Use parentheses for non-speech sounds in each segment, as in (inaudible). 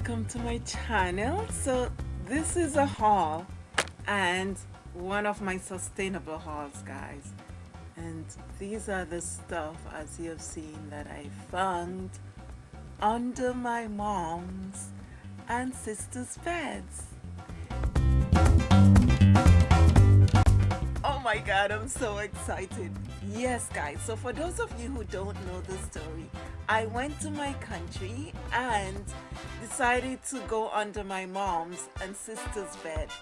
welcome to my channel. So this is a haul and one of my sustainable hauls guys. And these are the stuff as you have seen that I found under my mom's and sister's beds. Oh my god I'm so excited. Yes guys so for those of you who don't know the story I went to my country and decided to go under my mom's and sister's beds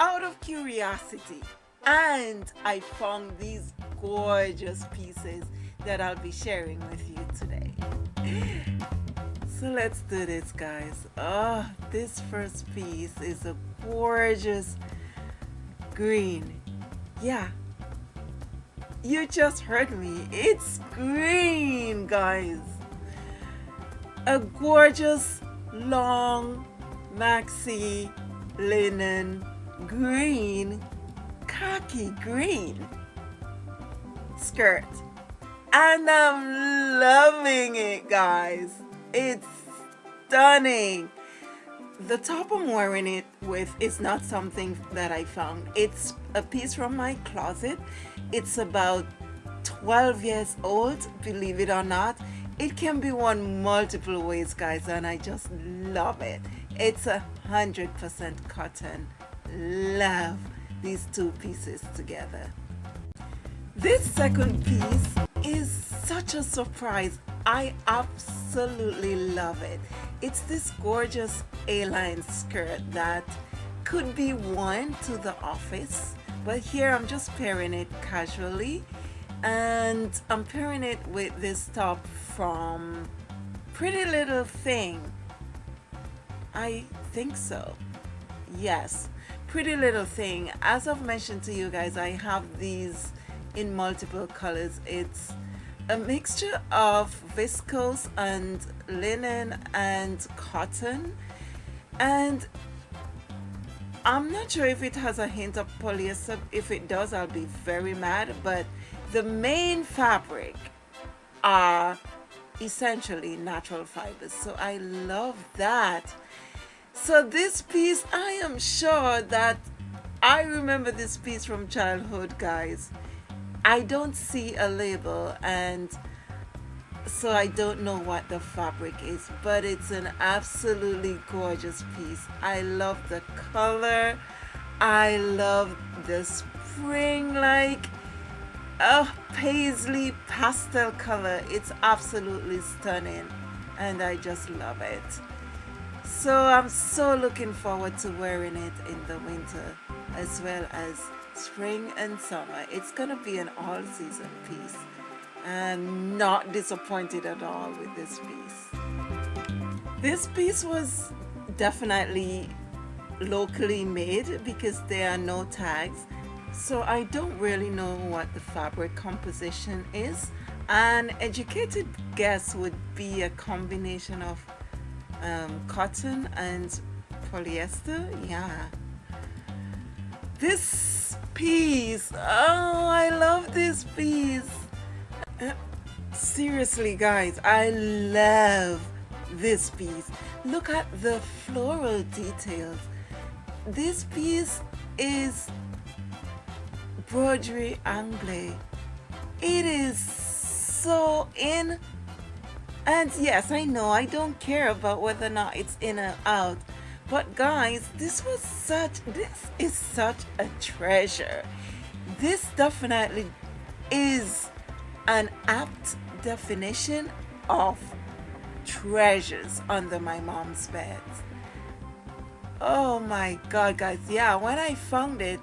out of curiosity and I found these gorgeous pieces that I'll be sharing with you today. (gasps) So let's do this guys. Oh, this first piece is a gorgeous green. Yeah, you just heard me. It's green, guys. A gorgeous, long, maxi linen green, khaki green skirt. And I'm loving it, guys. It's stunning. The top I'm wearing it with is not something that I found. It's a piece from my closet it's about 12 years old, believe it or not. It can be worn multiple ways, guys, and I just love it. It's a hundred percent cotton. Love these two pieces together. This second piece is such a surprise. I absolutely love it. It's this gorgeous A-line skirt that could be worn to the office but here I'm just pairing it casually. And I'm pairing it with this top from Pretty Little Thing. I think so. Yes Pretty Little Thing. As I've mentioned to you guys I have these in multiple colors. It's a mixture of viscose and linen and cotton and I'm not sure if it has a hint of polyester. If it does, I'll be very mad. But the main fabric are essentially natural fibers. So I love that. So this piece, I am sure that I remember this piece from childhood, guys. I don't see a label and so I don't know what the fabric is but it's an absolutely gorgeous piece. I love the color. I love the spring like a paisley pastel color. It's absolutely stunning and I just love it. So I'm so looking forward to wearing it in the winter as well as spring and summer. It's gonna be an all-season piece and not disappointed at all with this piece. This piece was definitely locally made because there are no tags so I don't really know what the fabric composition is. An educated guess would be a combination of um, cotton and polyester yeah. This piece oh I love this piece seriously guys i love this piece. Look at the floral details. This piece is broderie anglais it is so in and yes i know i don't care about whether or not it's in or out but guys this was such this is such a treasure. This definitely is an apt definition of treasures under my mom's bed. Oh my god guys, yeah, when I found it,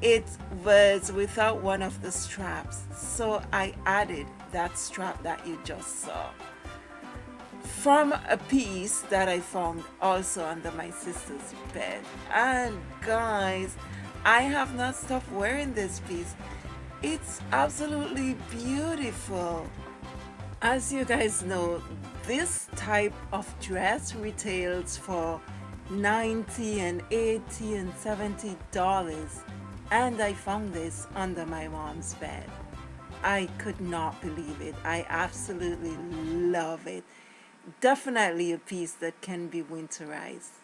it was without one of the straps. So I added that strap that you just saw from a piece that I found also under my sister's bed. And guys, I have not stopped wearing this piece it's absolutely beautiful. As you guys know, this type of dress retails for 90 and 80 and 70 dollars and I found this under my mom's bed. I could not believe it. I absolutely love it. definitely a piece that can be winterized.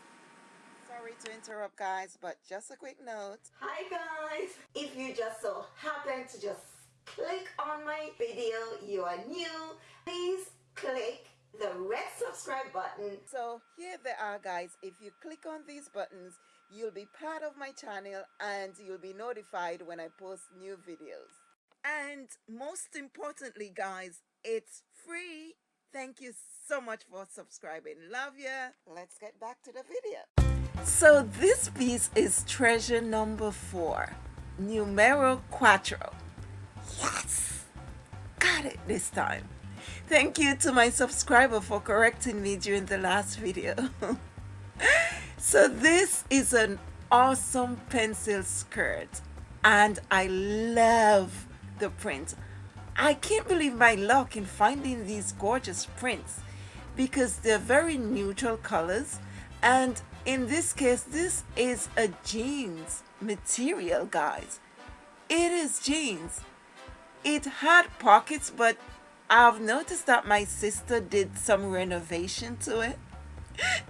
Sorry to interrupt guys, but just a quick note. Hi guys! If you just so happen to just click on my video, you are new, please click the red subscribe button. So here they are guys, if you click on these buttons, you'll be part of my channel and you'll be notified when I post new videos. And most importantly guys, it's free. Thank you so much for subscribing. Love ya. Let's get back to the video. So this piece is treasure number four, numero cuatro. Got it this time. Thank you to my subscriber for correcting me during the last video. (laughs) so this is an awesome pencil skirt and I love the print. I can't believe my luck in finding these gorgeous prints because they're very neutral colors and in this case this is a jeans material guys it is jeans it had pockets but I've noticed that my sister did some renovation to it. (laughs)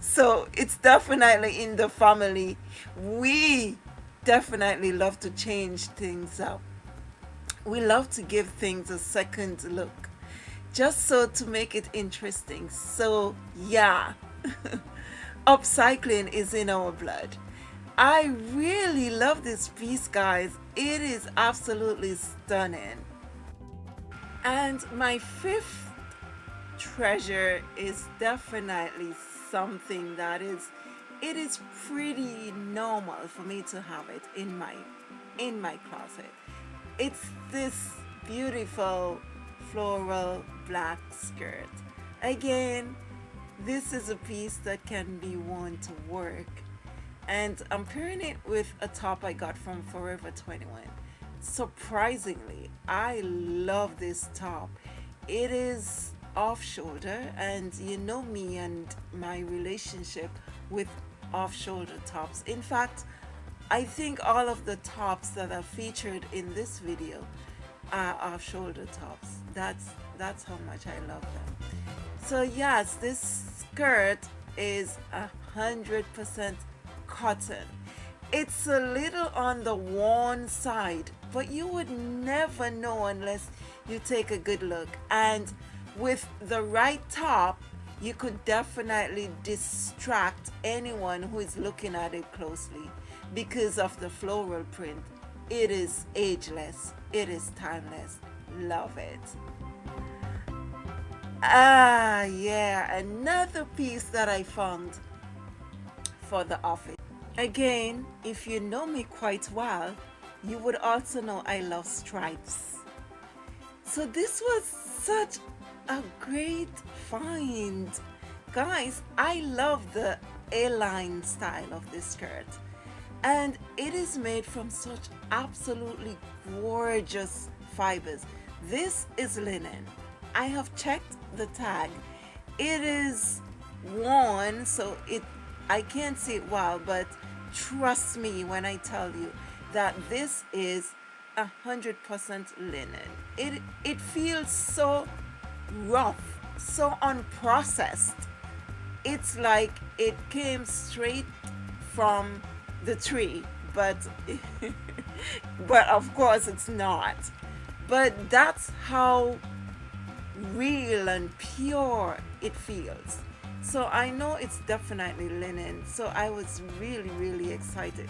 So it's definitely in the family. We definitely love to change things up. We love to give things a second look just so to make it interesting. So yeah (laughs) upcycling is in our blood. I really love this piece guys. It is absolutely stunning and my fifth treasure is definitely something that is it is pretty normal for me to have it in my in my closet. It's this beautiful floral black skirt. Again this is a piece that can be worn to work. And I'm pairing it with a top I got from Forever 21 surprisingly I love this top. It is off shoulder and you know me and my relationship with off shoulder tops. In fact I think all of the tops that are featured in this video are off shoulder tops. That's that's how much I love them. So yes this skirt is a hundred percent cotton it's a little on the worn side but you would never know unless you take a good look. And with the right top you could definitely distract anyone who is looking at it closely. Because of the floral print it is ageless. It is timeless. Love it. Ah, yeah, another piece that I found for the office. Again, if you know me quite well, you would also know I love stripes. So this was such a great find. Guys, I love the A-line style of this skirt. And it is made from such absolutely gorgeous fibers. This is linen. I have checked the tag it is worn so it I can't see it well but trust me when I tell you that this is a hundred percent linen. It it feels so rough so unprocessed. It's like it came straight from the tree but (laughs) but of course it's not. But that's how real and pure it feels so I know it's definitely linen. So I was really really excited.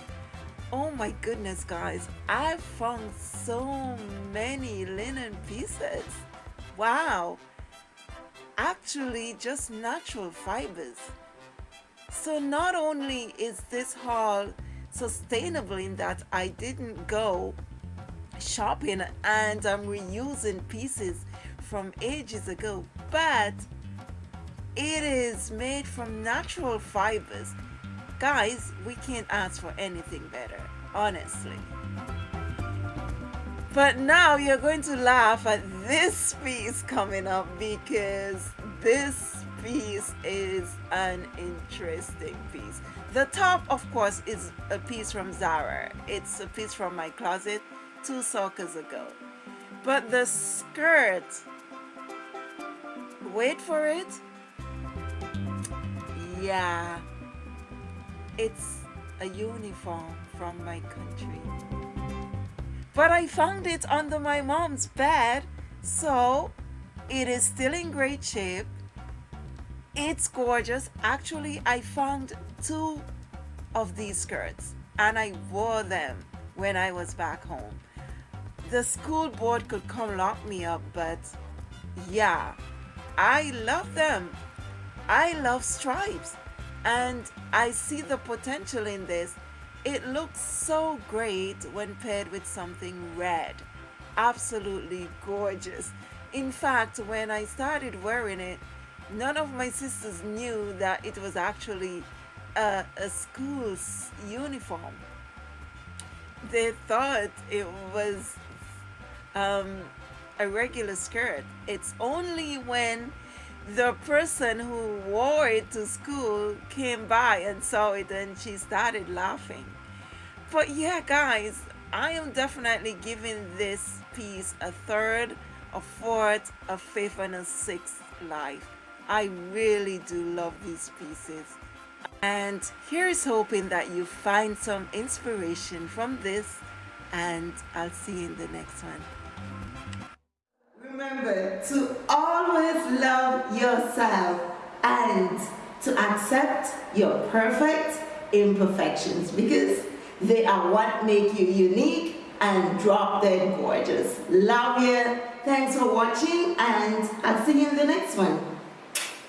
Oh my goodness guys. I found so many linen pieces. Wow. Actually just natural fibers. So not only is this haul sustainable in that I didn't go shopping and I'm reusing pieces from ages ago, but it is made from natural fibers. Guys, we can't ask for anything better, honestly. But now you're going to laugh at this piece coming up because this piece is an interesting piece. The top, of course, is a piece from Zara. It's a piece from my closet two summers ago. But the skirt wait for it yeah, it's a uniform from my country. But I found it under my mom's bed, so it is still in great shape. It's gorgeous. Actually, I found two of these skirts and I wore them when I was back home. The school board could come lock me up, but yeah, I love them. I love stripes and I see the potential in this. It looks so great when paired with something red. Absolutely gorgeous. In fact, when I started wearing it, none of my sisters knew that it was actually a, a school's uniform. They thought it was um, a regular skirt. It's only when the person who wore it to school came by and saw it and she started laughing. But yeah, guys, I am definitely giving this piece a third, a fourth, a fifth, and a sixth life. I really do love these pieces. And here's hoping that you find some inspiration from this and I'll see you in the next one. Remember to always love yourself and to accept your perfect imperfections because they are what make you unique and drop dead gorgeous. Love you. Thanks for watching and I'll see you in the next one.